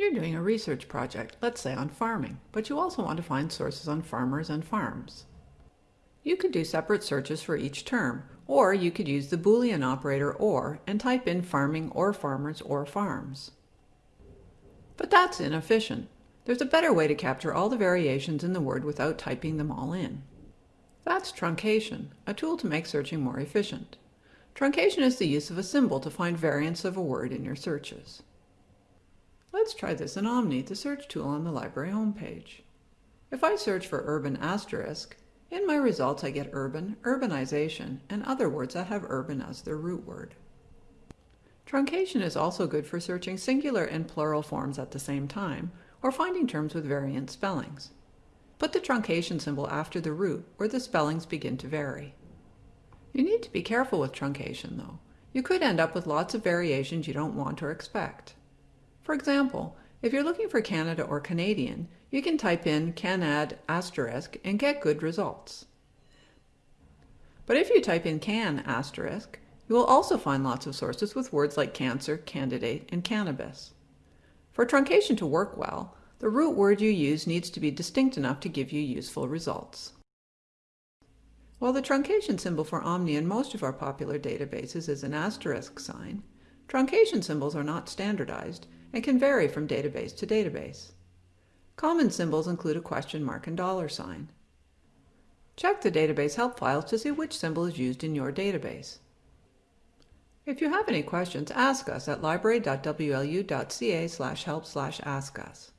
You're doing a research project, let's say on farming, but you also want to find sources on farmers and farms. You could do separate searches for each term, or you could use the Boolean operator OR and type in farming or farmers or farms. But that's inefficient. There's a better way to capture all the variations in the word without typing them all in. That's truncation, a tool to make searching more efficient. Truncation is the use of a symbol to find variants of a word in your searches. Let's try this in Omni, the search tool on the library homepage. If I search for urban asterisk, in my results I get urban, urbanization, and other words that have urban as their root word. Truncation is also good for searching singular and plural forms at the same time, or finding terms with variant spellings. Put the truncation symbol after the root, or the spellings begin to vary. You need to be careful with truncation, though. You could end up with lots of variations you don't want or expect. For example, if you're looking for Canada or Canadian, you can type in Canad asterisk and get good results. But if you type in can asterisk, you will also find lots of sources with words like cancer, candidate, and cannabis. For truncation to work well, the root word you use needs to be distinct enough to give you useful results. While the truncation symbol for Omni in most of our popular databases is an asterisk sign, truncation symbols are not standardized and can vary from database to database. Common symbols include a question mark and dollar sign. Check the database help files to see which symbol is used in your database. If you have any questions, ask us at library.wlu.ca help ask us.